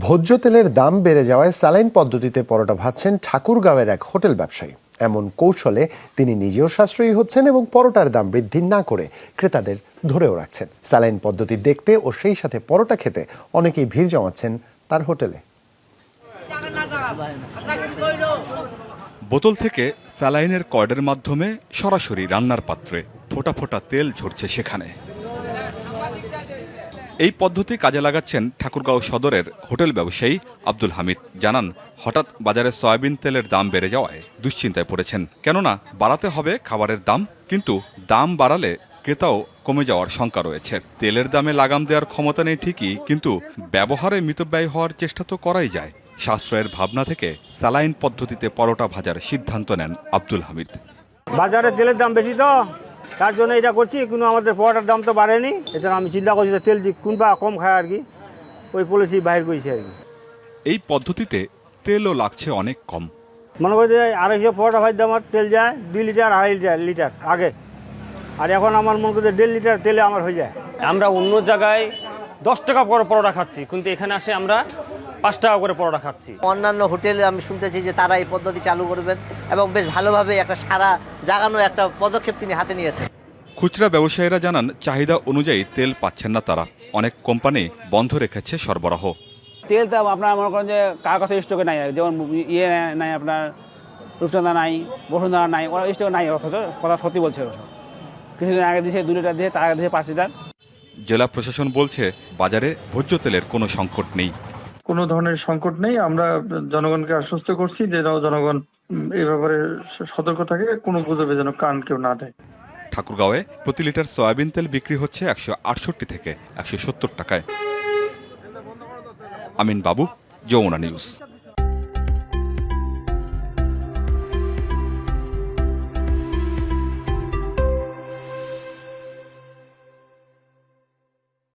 ভোজ্য তেলের দাম বেড়ে যাওয়ায় স্যালাইন পদ্ধতিতে পরোটা ভাজছেন ঠাকুরগাঁওয়ের এক হোটেল ব্যবসায়ী। এমন কৌশলে তিনি নিজেও সাশ্রয়ী হচ্ছেন এবং পরোটার দাম বৃদ্ধি না করে ক্রেতাদের ধরেও রাখছেন। স্যালাইন পদ্ধতি দেখতে ও সেই সাথে পরোটা খেতে অনেকেই ভিড় জমাচ্ছেন তার হোটেলে। বোতল থেকে স্যালাইনের কর্ডের মাধ্যমে সরাসরি রান্নার পাত্রে ফোটা ফোটা তেল ঝরছে সেখানে। এই পদ্ধতি কাজে লাগাচ্ছেন ঠাকুরগাঁও সদরের হোটেল ব্যবসায়ী আব্দুল হামিদ। জানান, হঠাৎ বাজারে সয়াবিন তেলের দাম বেড়ে যাওয়ায় দুশ্চিন্তায় পড়েছেন। কেননা বাড়াতে হবে খাবারের দাম, কিন্তু দাম বাড়ালে ক্রেতাও কমে যাওয়ার শঙ্কা রয়েছে। তেলের দামে লাগাম দেওয়ার ক্ষমতা নেই ঠিকই, কিন্তু ব্যবহারে মিতব্যয় হওয়ার চেষ্টা তো করাই যায়। সাশ্রয়ের ভাবনা থেকে স্যালাইন পদ্ধতিতে পরোটা ভাজার সিদ্ধান্ত নেন আব্দুল হামিদ। বাজারে তেলের দাম বেশি তো? তার জন্য এটা করছি কিন্তু আমাদের পরোটার দাম তো বাড়েনি এটা আমি চিন্তা করছি যে তেল কোনবা কম খায় আর কি ওই পলিসি বাইর করেছি আর কি। এই পদ্ধতিতে তেলও লাগছে অনেক কম। মনে করি যে আড়াইশো পরোটা ভাজতে আমার তেল যায় দুই লিটার আড়াই লিটার লিটার আগে। আর এখন আমার মনে করি যে দেড় লিটার তেলে আমার হয়ে যায়। আমরা অন্য জায়গায় দশ টাকা করে পরোটা খাচ্ছি কিন্তু এখানে আসে আমরা পাঁচ টাকা করে পরোটা খাচ্ছি। অন্যান্য হোটেলে আমি শুনতেছি যে তারা এই পদ্ধতি চালু করবেন এবং বেশ ভালোভাবে একটা সারা জাগানো একটা পদক্ষেপ তিনি হাতে নিয়েছেন। খুচরা ব্যবসায়ীরা জানান চাহিদা অনুযায়ী তেল পাচ্ছেন না তারা। অনেক কোম্পানি বন্ধ রেখেছে সরবরাহ। তেল তো আপনার মনে করেন যে কার কথা স্টকে নাই? যেমন ইয়ে নাই আপনার রূপচন্দা নাই বসুন্ধরা নাই ওরা স্টকে নাই অথচ কথা সত্যি বলছে। কিছুদিন আগে দিয়েছে দু লিটার দিয়ে তার আগে দিয়েছে পাঁচ লিটার জেলা প্রশাসন বলছে বাজারে ভোজ্য তেলের কোনো সংকট নেই। কোনো ধরনের সংকট নেই। আমরা জনগণকে আশ্বস্ত করছি যে জনগণ এ ব্যাপারে সতর্ক থাকে, কোনো গুজবে যেন কান কেউ না দেয়। ঠাকুরগাঁওয়ে প্রতি লিটার সয়াবিন তেল বিক্রি হচ্ছে একশো আটষট্টি থেকে একশো সত্তর টাকায়। আমিন বাবু, যমুনা নিউজ।